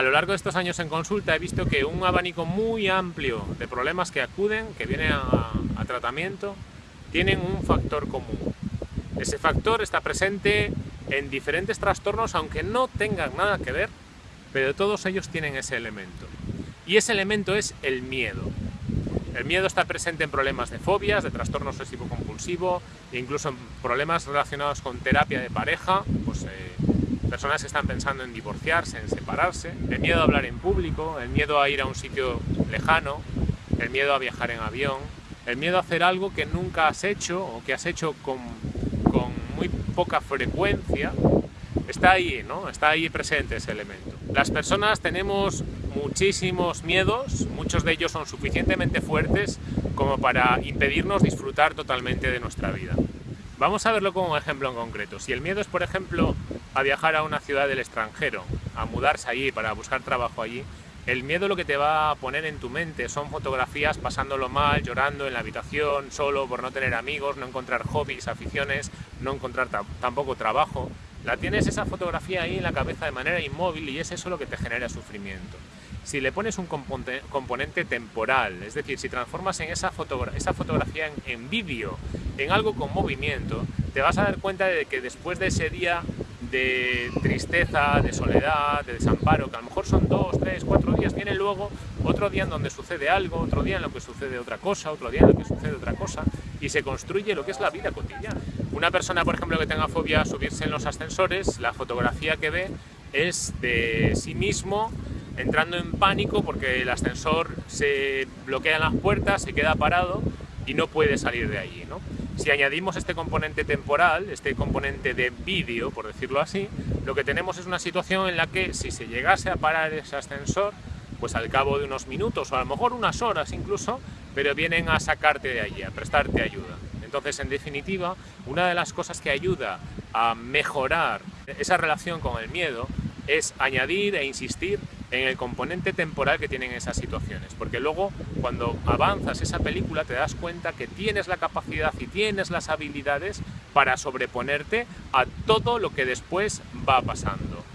A lo largo de estos años en consulta he visto que un abanico muy amplio de problemas que acuden, que vienen a, tratamiento, tienen un factor común. Ese factor está presente en diferentes trastornos, aunque no tengan nada que ver, pero todos ellos tienen ese elemento. Y ese elemento es el miedo. El miedo está presente en problemas de fobias, de trastorno obsesivo compulsivo, incluso en problemas relacionados con terapia de pareja, pues eh, personas que están pensando en divorciarse, en separarse, el miedo a hablar en público, el miedo a ir a un sitio lejano, el miedo a viajar en avión, el miedo a hacer algo que nunca has hecho o que has hecho con, muy poca frecuencia, está ahí, ¿no? Está ahí presente ese elemento. Las personas tenemos muchísimos miedos, muchos de ellos son suficientemente fuertes como para impedirnos disfrutar totalmente de nuestra vida. Vamos a verlo como un ejemplo en concreto. Si el miedo es, por ejemplo, a viajar a una ciudad del extranjero, a mudarse allí para buscar trabajo allí, el miedo lo que te va a poner en tu mente son fotografías pasándolo mal, llorando en la habitación, solo por no tener amigos, no encontrar hobbies, aficiones, no encontrar tampoco trabajo. La tienes esa fotografía ahí en la cabeza de manera inmóvil y es eso lo que te genera sufrimiento. Si le pones un componente temporal, es decir, si transformas en esa, esa fotografía en, en vídeo, en algo con movimiento, te vas a dar cuenta de que después de ese día de tristeza, de soledad, de desamparo, que a lo mejor son dos, tres, cuatro días, viene luego otro día en donde sucede algo, otro día en lo que sucede otra cosa, otro día en lo que sucede otra cosa, y se construye lo que es la vida cotidiana. Una persona, por ejemplo, que tenga fobia a subirse en los ascensores, la fotografía que ve es de sí mismo entrando en pánico porque el ascensor se bloquea en las puertas, se queda parado y no puede salir de allí. ¿no? Si añadimos este componente temporal, este componente de vídeo, por decirlo así, lo que tenemos es una situación en la que si se llegase a parar ese ascensor, pues al cabo de unos minutos o a lo mejor unas horas incluso, pero vienen a sacarte de allí, a prestarte ayuda. Entonces, en definitiva, una de las cosas que ayuda a mejorar esa relación con el miedo es añadir e insistir en el componente temporal que tienen esas situaciones, porque luego cuando avanzas esa película te das cuenta que tienes la capacidad y tienes las habilidades para sobreponerte a todo lo que después va pasando.